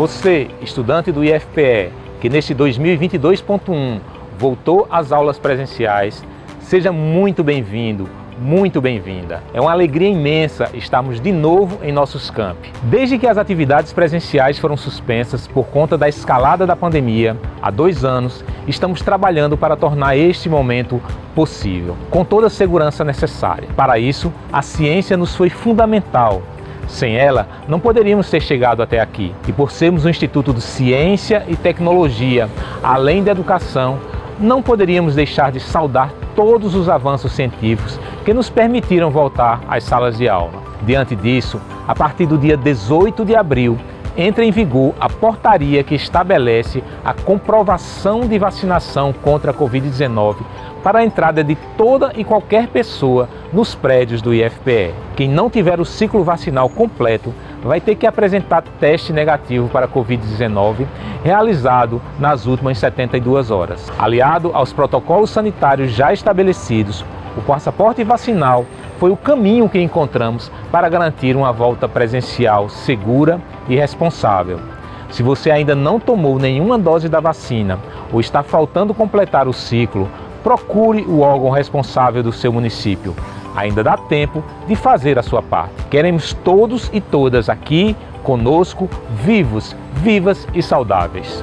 Você, estudante do IFPE, que neste 2022.1 voltou às aulas presenciais, seja muito bem-vindo, muito bem-vinda. É uma alegria imensa estarmos de novo em nossos campi. Desde que as atividades presenciais foram suspensas por conta da escalada da pandemia, há dois anos, estamos trabalhando para tornar este momento possível, com toda a segurança necessária. Para isso, a ciência nos foi fundamental sem ela, não poderíamos ter chegado até aqui. E por sermos um Instituto de Ciência e Tecnologia, além da educação, não poderíamos deixar de saudar todos os avanços científicos que nos permitiram voltar às salas de aula. Diante disso, a partir do dia 18 de abril, entra em vigor a portaria que estabelece a comprovação de vacinação contra a Covid-19 para a entrada de toda e qualquer pessoa nos prédios do IFPE. Quem não tiver o ciclo vacinal completo vai ter que apresentar teste negativo para a Covid-19 realizado nas últimas 72 horas. Aliado aos protocolos sanitários já estabelecidos, o passaporte vacinal foi o caminho que encontramos para garantir uma volta presencial segura e responsável. Se você ainda não tomou nenhuma dose da vacina ou está faltando completar o ciclo, procure o órgão responsável do seu município ainda dá tempo de fazer a sua parte. Queremos todos e todas aqui conosco, vivos, vivas e saudáveis.